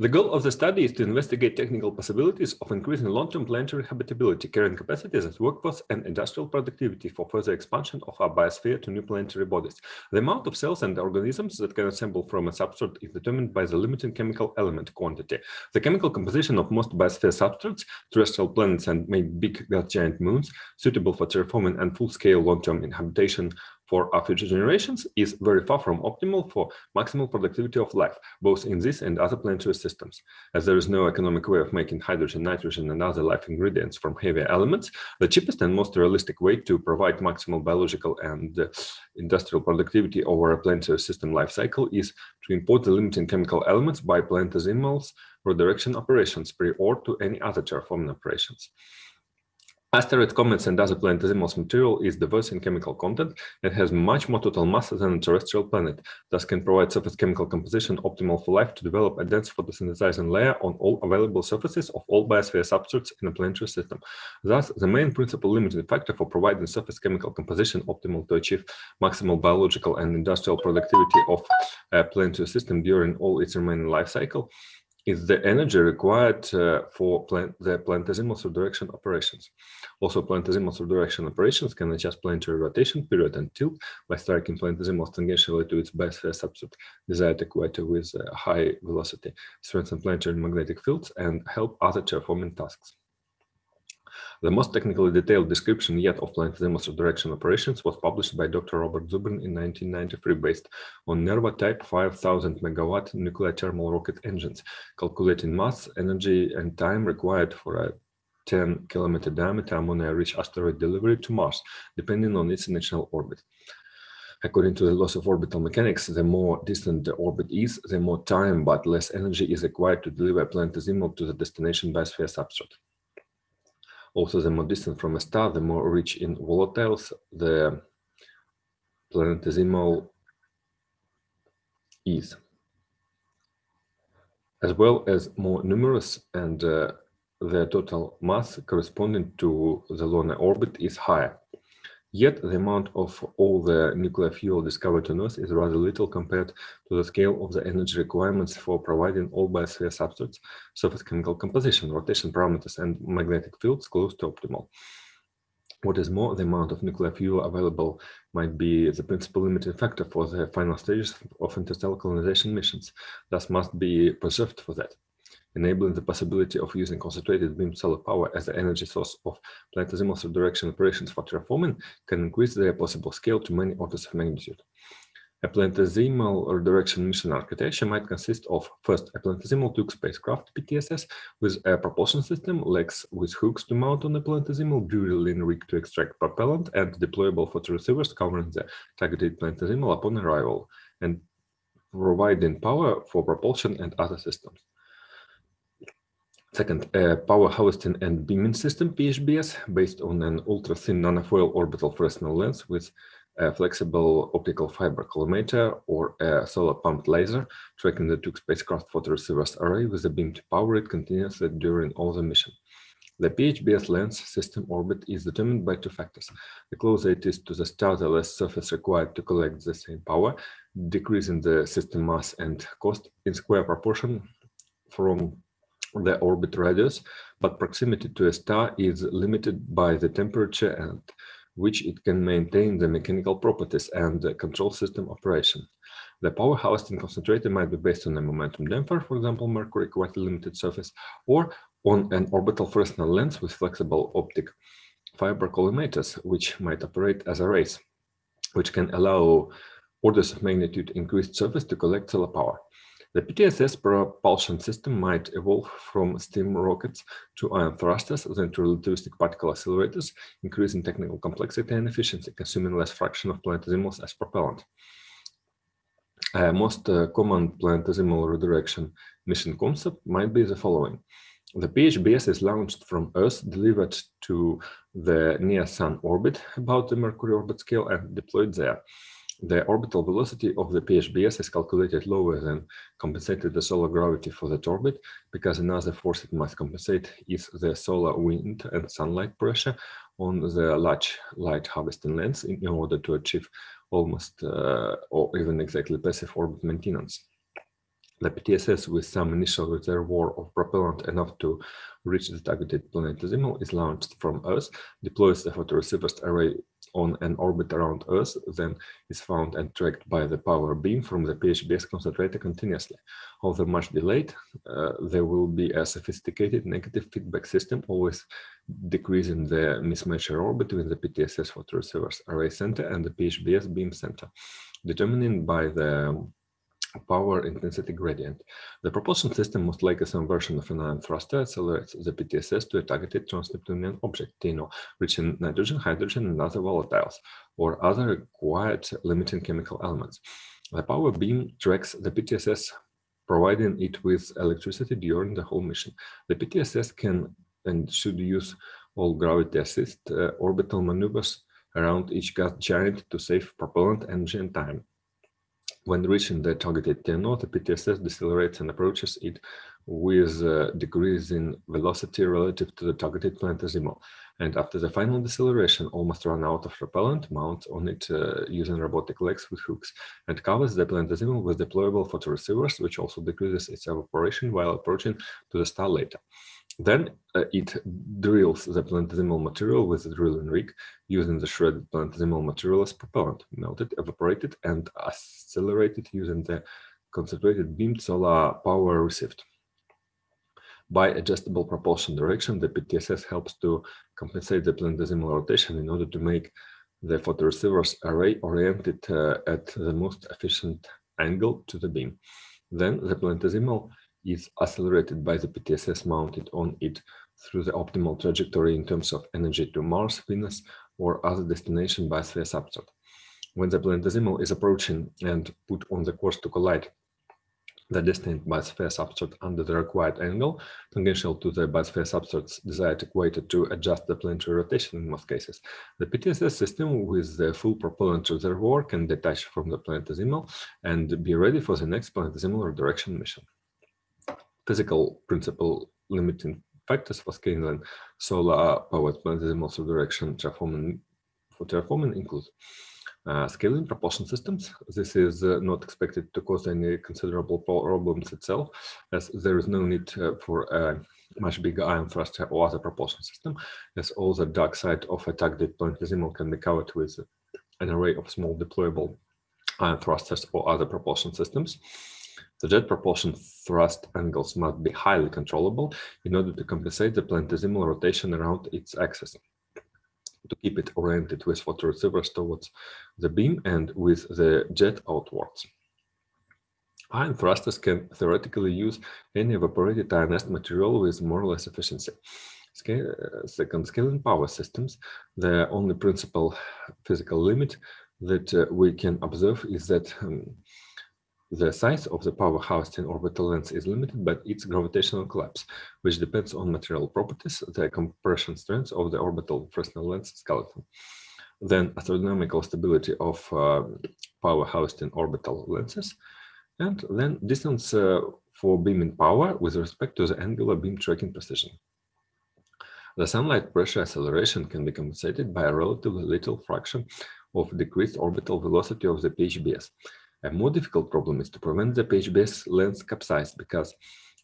The goal of the study is to investigate technical possibilities of increasing long-term planetary habitability, carrying capacities as workforce and industrial productivity for further expansion of our biosphere to new planetary bodies. The amount of cells and organisms that can assemble from a substrate is determined by the limiting chemical element quantity. The chemical composition of most biosphere substrates, terrestrial planets and maybe big giant moons, suitable for terraforming and full-scale long-term inhabitation for our future generations is very far from optimal for maximal productivity of life, both in this and other planetary systems. As there is no economic way of making hydrogen, nitrogen, and other life ingredients from heavier elements, the cheapest and most realistic way to provide maximal biological and uh, industrial productivity over a planetary system life cycle is to import the limiting chemical elements by planetesimals redirection operations prior to any other terraforming operations. Asteroid comets and other planetesimals material is diverse in chemical content and has much more total mass than a terrestrial planet, thus can provide surface chemical composition optimal for life to develop a dense photosynthesizing layer on all available surfaces of all biosphere substrates in a planetary system. Thus, the main principal limiting factor for providing surface chemical composition optimal to achieve maximal biological and industrial productivity of a planetary system during all its remaining life cycle is the energy required uh, for plant, the planetesimal subdirection operations. Also, planetesimal subdirection operations can adjust planetary rotation period and tilt by striking planetesimals tangentially to its biosphere substrate desired equator with uh, high velocity, strengthen planetary magnetic fields, and help other terraforming tasks. The most technically detailed description yet of planetesimals direction operations was published by Dr. Robert Zubrin in 1993 based on NERVA type 5000 megawatt nuclear thermal rocket engines, calculating mass, energy, and time required for a 10 kilometer diameter ammonia-rich asteroid delivery to Mars, depending on its initial orbit. According to the laws of orbital mechanics, the more distant the orbit is, the more time but less energy is required to deliver a planetesimal to the destination biosphere substrate. Also, the more distant from a star, the more rich in volatiles the planetesimal is, as well as more numerous and uh, the total mass corresponding to the lunar orbit is higher. Yet the amount of all the nuclear fuel discovered on Earth is rather little compared to the scale of the energy requirements for providing all biosphere substrates, surface chemical composition, rotation parameters, and magnetic fields close to optimal. What is more, the amount of nuclear fuel available might be the principal limiting factor for the final stages of interstellar colonization missions, thus must be preserved for that enabling the possibility of using concentrated beam solar power as the energy source of planetesimal subdirection operations for terraforming can increase their possible scale to many orders of magnitude. A planetesimal redirection mission architecture might consist of first a planetesimal tug spacecraft PTSS with a propulsion system, legs with hooks to mount on the planetesimal, drilling rig to extract propellant, and deployable photo receivers covering the targeted planetesimal upon arrival, and providing power for propulsion and other systems. Second, a power harvesting and beaming system, PHBS, based on an ultra-thin nanofoil orbital Fresnel lens with a flexible optical fiber collimator or a solar pumped laser, tracking the two spacecraft photoreceivers array with a beam to power it continuously during all the mission. The PHBS lens system orbit is determined by two factors. The closer it is to the star, the less surface required to collect the same power, decreasing the system mass and cost in square proportion from the orbit radius, but proximity to a star is limited by the temperature at which it can maintain the mechanical properties and the control system operation. The power harvesting concentrator might be based on a momentum damper, for example, mercury quite a limited surface, or on an orbital Fresnel lens with flexible optic fiber collimators, which might operate as arrays, which can allow orders of magnitude increased surface to collect solar power. The PTSS propulsion system might evolve from steam rockets to ion thrusters, then to relativistic particle accelerators, increasing technical complexity and efficiency, consuming less fraction of planetesimals as propellant. Uh, most uh, common planetesimal redirection mission concept might be the following. The PHBS is launched from Earth, delivered to the near-Sun orbit about the Mercury orbit scale and deployed there the orbital velocity of the PHBS is calculated lower than compensated the solar gravity for that orbit, because another force it must compensate is the solar wind and sunlight pressure on the large light harvesting lens in order to achieve almost uh, or even exactly passive orbit maintenance. The PTSS with some initial reservoir of propellant enough to reach the targeted planetesimal is launched from Earth, deploys the photoreceptor array on an orbit around Earth, then is found and tracked by the power beam from the PHBS concentrator continuously. Although much delayed, uh, there will be a sophisticated negative feedback system, always decreasing the mismatch error between the PTSS photoreceptor array center and the PHBS beam center, determined by the power intensity gradient. The propulsion system, most likely some version of an ion thruster, accelerates the PTSS to a targeted trans-Neptunian object, rich in nitrogen, hydrogen, and other volatiles, or other required limiting chemical elements. The power beam tracks the PTSS, providing it with electricity during the whole mission. The PTSS can and should use all gravity assist uh, orbital maneuvers around each gas giant to save propellant energy and time. When reaching the targeted TNO, the PTSS decelerates and approaches it with a decrease in velocity relative to the targeted planetesimal. And after the final deceleration, almost run out of propellant, mounts on it uh, using robotic legs with hooks, and covers the planetesimal with deployable photoreceivers, which also decreases its evaporation while approaching to the star later. Then uh, it drills the planetesimal material with the drilling rig using the shredded planetesimal material as propellant, melted, evaporated, and accelerated using the concentrated beamed solar power received. By adjustable propulsion direction, the PTSS helps to compensate the planetesimal rotation in order to make the photoreceiver's array oriented uh, at the most efficient angle to the beam. Then the planetesimal is accelerated by the PTSS mounted on it through the optimal trajectory in terms of energy to Mars, Venus, or other destination biosphere substrate. When the planetesimal is approaching and put on the course to collide the destined biosphere substrate under the required angle, tangential to the biosphere substrate's desired equator to adjust the planetary rotation in most cases. The PTSS system with the full propellant reservoir can detach from the planetesimal and be ready for the next planetesimal redirection mission physical principle limiting factors for scaling solar powered planetesimal direction terraforming for terraforming include uh, scaling propulsion systems. This is uh, not expected to cause any considerable problems itself, as there is no need uh, for a much bigger ion thruster or other propulsion system, as all the dark side of a targeted planetesimal can be covered with an array of small deployable ion thrusters or other propulsion systems. The jet propulsion thrust angles must be highly controllable in order to compensate the planetesimal rotation around its axis to keep it oriented with photoreceivers towards the beam and with the jet outwards. Ion thrusters can theoretically use any evaporated ionized material with more or less efficiency. Scale, second, scaling power systems, the only principal physical limit that uh, we can observe is that um, the size of the power housed in orbital lens is limited by its gravitational collapse, which depends on material properties, the compression strength of the orbital Fresnel lens skeleton. Then astronomical stability of uh, power housed in orbital lenses, and then distance uh, for beaming power with respect to the angular beam tracking precision. The sunlight pressure acceleration can be compensated by a relatively little fraction of decreased orbital velocity of the PHBS, a more difficult problem is to prevent the PHBS lens capsize because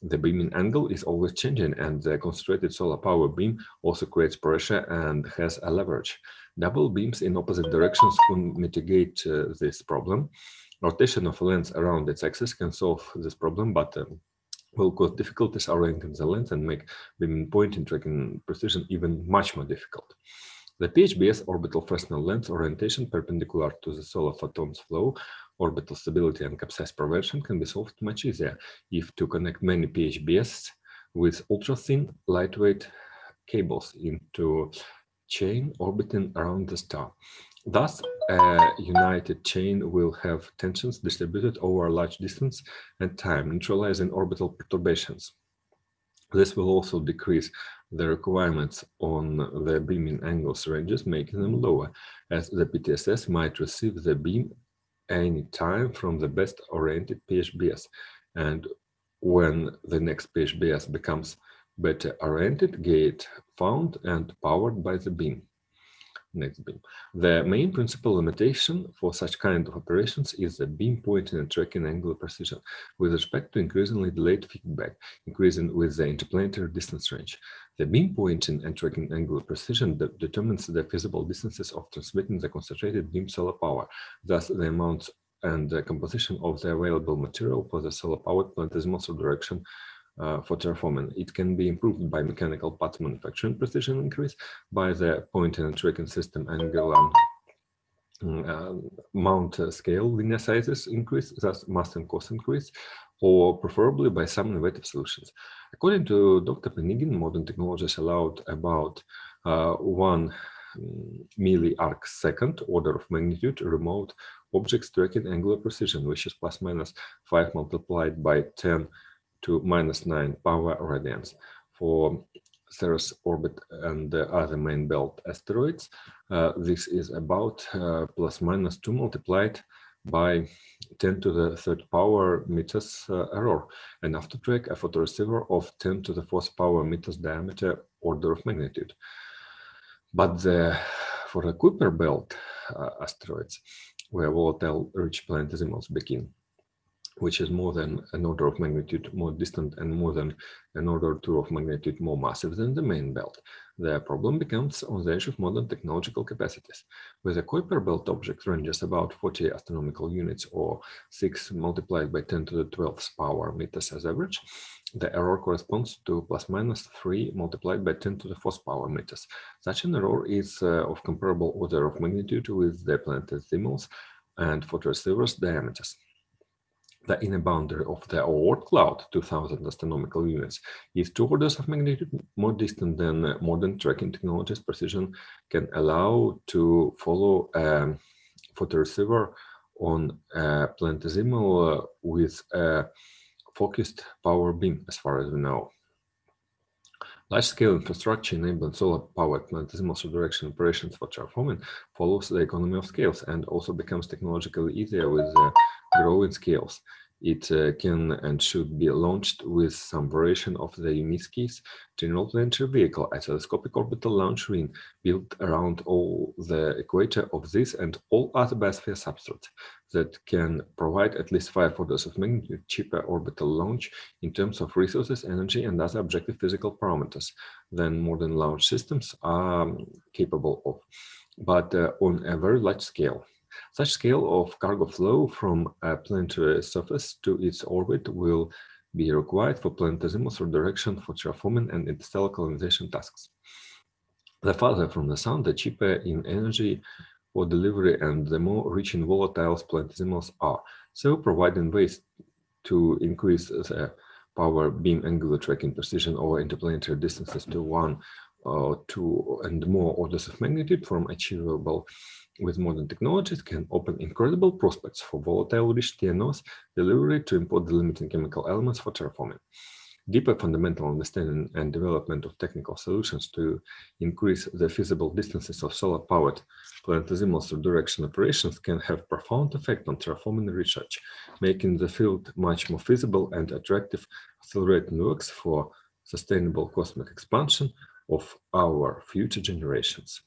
the beaming angle is always changing and the concentrated solar power beam also creates pressure and has a leverage. Double beams in opposite directions can mitigate uh, this problem. Rotation of lens around its axis can solve this problem, but um, will cause difficulties orienting the lens and make beaming point and tracking precision even much more difficult. The PHBS orbital Fresnel lens orientation perpendicular to the solar photons flow orbital stability and capsize prevention can be solved much easier if to connect many PHBS with ultra-thin, lightweight cables into chain orbiting around the star. Thus, a united chain will have tensions distributed over a large distance and time, neutralizing orbital perturbations. This will also decrease the requirements on the beaming angles ranges, making them lower, as the PTSS might receive the beam any time from the best oriented PHBS. And when the next PHBS becomes better oriented, gate found and powered by the beam. next beam. The main principal limitation for such kind of operations is the beam pointing and tracking angular precision with respect to increasingly delayed feedback, increasing with the interplanetary distance range. The beam pointing and tracking angular precision de determines the feasible distances of transmitting the concentrated beam solar power, thus the amount and the composition of the available material for the solar-powered planetesimal direction uh, for terraforming. It can be improved by mechanical parts manufacturing precision increase, by the pointing and tracking system angular mount scale linear sizes increase, thus mass and cost increase, or preferably by some innovative solutions. According to Dr. Penigin, modern technologies allowed about uh, one mm, milli-arc second order of magnitude remote objects tracking angular precision, which is plus minus 5 multiplied by 10 to minus 9 power radians. For Ceres orbit and the other main belt asteroids, uh, this is about uh, plus minus 2 multiplied by 10 to the third power meters uh, error, enough to track a photoreceiver of 10 to the fourth power meters diameter order of magnitude. But the, for the Kuiper belt uh, asteroids, where volatile rich planetesimals begin, which is more than an order of magnitude more distant and more than an order or two of magnitude more massive than the main belt. The problem becomes on the edge of modern technological capacities. With a Kuiper belt object ranges about 40 astronomical units or 6 multiplied by 10 to the 12th power meters as average, the error corresponds to plus minus 3 multiplied by 10 to the 4th power meters. Such an error is uh, of comparable order of magnitude with the planetesimals and photoreceivers diameters. The inner boundary of the Oort cloud, 2000 astronomical units, is two orders of magnitude more distant than uh, modern tracking technologies precision can allow to follow um, a photoreceiver on a planetesimal uh, with a focused power beam, as far as we know. Large-scale infrastructure enabling solar-powered planetesimal direction operations for terraforming follows the economy of scales and also becomes technologically easier with the growing scales. It uh, can and should be launched with some variation of the Yunitskiy's general planetary vehicle, a telescopic orbital launch ring built around all the equator of this and all other biosphere substrates that can provide at least five orders of magnitude cheaper orbital launch in terms of resources, energy, and other objective physical parameters than modern launch systems are capable of, but uh, on a very large scale. Such scale of cargo flow from a planetary surface to its orbit will be required for planetesimal direction for terraforming and interstellar colonization tasks. The farther from the sun, the cheaper in energy for delivery and the more rich in volatiles planetesimals are, so providing ways to increase the power beam angular tracking precision over interplanetary distances to one uh, two and more orders of magnitude from achievable with modern technologies can open incredible prospects for volatile rich TNOs delivery to import the limiting chemical elements for terraforming. Deeper fundamental understanding and development of technical solutions to increase the feasible distances of solar-powered planetesimal subdirection operations can have profound effect on terraforming research, making the field much more feasible and attractive, accelerating works for sustainable cosmic expansion of our future generations.